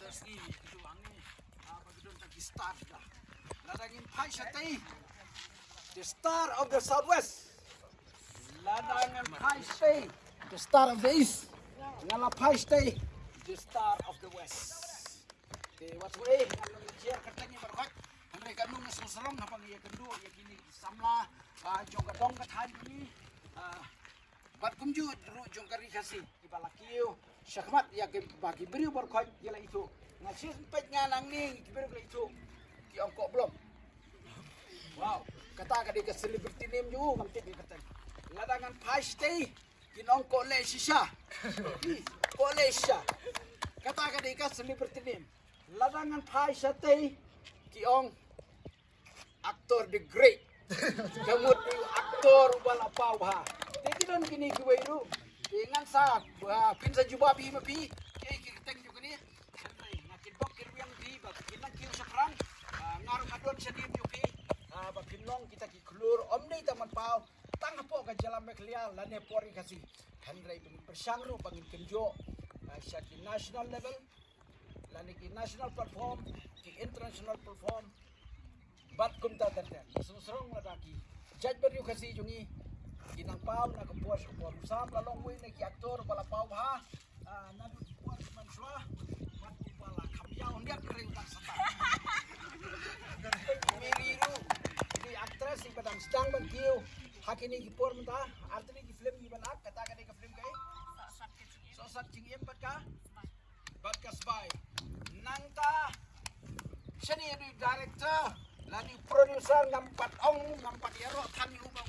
dasgi itu angin apa gitu tadi star dah. Ladangin pai shatai the star of the southwest. Ladangin pai stay the star of the east. Ngala pai stay the star of the west. Okay, what's way? Kalau share katanya berkat, mereka nung seserong apa ya kedua ya kini samla jong kadong kathan ini bat kumju ru jong kari kasi ibalakiyo syakmat ya ke bagi beri berkat gila itu. Ngasih pet nganang ning kibir gila itu. Ki ongkok belum? Wow. Kata kadi ke celebrity name ju ngamti di kata. Ladangan pasti kin ongkok le shisha ko le shisha kata kadi ke celebrity name ladangan pasti ki ong aktor the great. Kamut ni aktor wala pau ha teki don. Kini kuwe ru dengan sa pinsa juba bi. Ma pi ke ki teng ju kini ngakin bok kir yang di ba kinang kir sakrang ngaru kadon sa dim ju pi ba kinong kita ki klur om nei taman pau. Tang po ka jalan meklia lane pori kasi handrai bin persangru bangin kenjo sa ki national level. Lani ki national platform ki international platform. Bat kum ta tan tan susrong na daki. Jaj ber yu kasi jungi inang pau na ko puas ko sam la long way na ki aktor bala pau ha na du puas man shwa bat kum bala kham yaw ndiak kring tak sata meri ru di actress si badang stang ban kiu hakini ki por menta artini ki film ni ban ak kata ka ni ka film kai so sat jing em bat ka? Bat ka sbai nang ta? Sini di director. Lagi produser ngampat ong ngampat ero kan ubang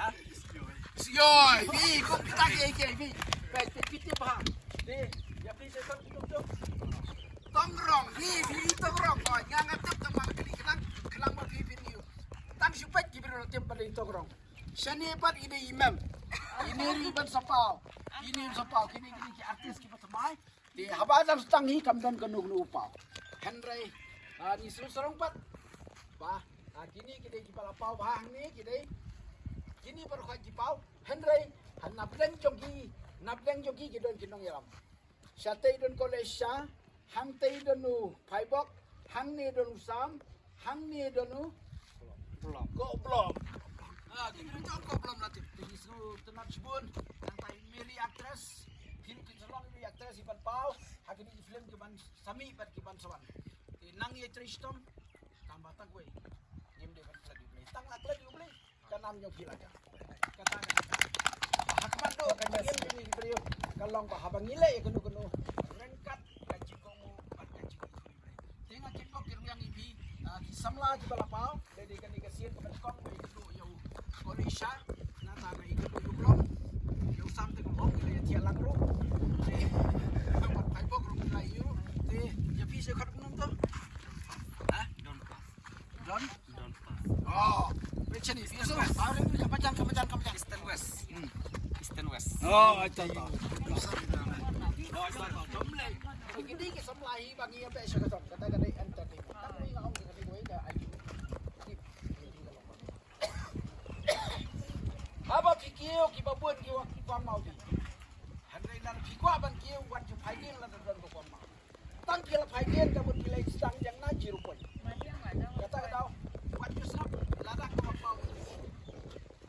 ha Siyoy, bi ko kita ke ke bi. Pe pe kitip ha. De ya pi se kon kum to. Tongrong, bi bi tongrong ko nganga tep to ma kini kenang kelang ma bi video. Tang supet ki biro tep pa tongrong. Shani pat ide imam. Ini riban sapau. Ini sapau kini kini ki artis ki patamai. Di habadam stangi kamdan kanug nu upau. Henry ni susurong pat. Ba, kini kini ki pala pau bahang ni kini. Kini baru kau ki pau. Henry han nableng jogi nableng jogi ki don kinong yaram. Syatay don kolesya, hang tay don nu paibok, hang ni don usam, hang ni don nu belum. Kok belum? Ah, kini jauh kok belum latih. Jadi suruh tenat sebun, nanti mili aktris, film kita long mili aktris iban pau, hari ini film kiban sami bar kiban sawan. Nang ye tristom, tambah tak gue. Nim dia kan lagi beli. Tang nak lagi beli, kan nam yang gila aja. Kata kata. Hakman do kan dia ini beli. Kalau bah habang ile ya kenu kenu. Rengkat kaji komu, bat kaji komu. Tengah kipok kirim yang ibi, kisamla di balapau, jadi kan dikasih ke kok itu yau Malaysia na taga iko do blom yo samte ko hong le tia lang ro te pat pai bok ro la yu te ya pi se khat num to ha don pass don? Don pass oh pechen ni fi so pa le ya pajan ka pajan eastern west. Eastern west. Oh apa? Ke bagi apa kata kata. Tapi kata gue ayu. Mau nan mau. Tang phaigin ka bun kilai stang yang. Kata kata wan ju sap la da ko mau.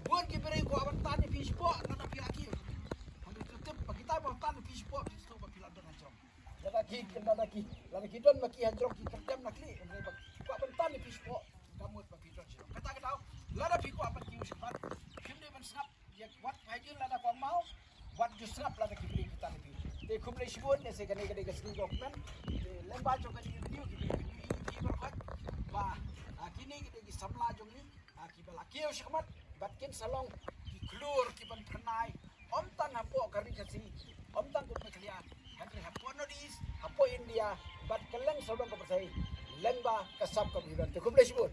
Buan ki bere ko aban tani fish po na na pila kiyo. Handai tetep kita mau tani fish po di situ ba pila don ki kena lagi. Lada ki don maki hajrong ki kerjam nakli. Ko aban tani fish po. Kamu ba pidon Kata kata lada piko aban kiyo sebat. snap ya wat hajun lada ko mau. Wat ju snap lada ki beli kita lebih te kumle shibon ne se kane kane gasni document te lemba jo kane video ki ki berkat ba kini kita ki samla jong ni. Ki bala kiyo shikmat bat kin salong ki klur ki ban om tan hapo kari kasi om tan ko meklian bat keleng sobang ko persai leng ba biban to kumle sibun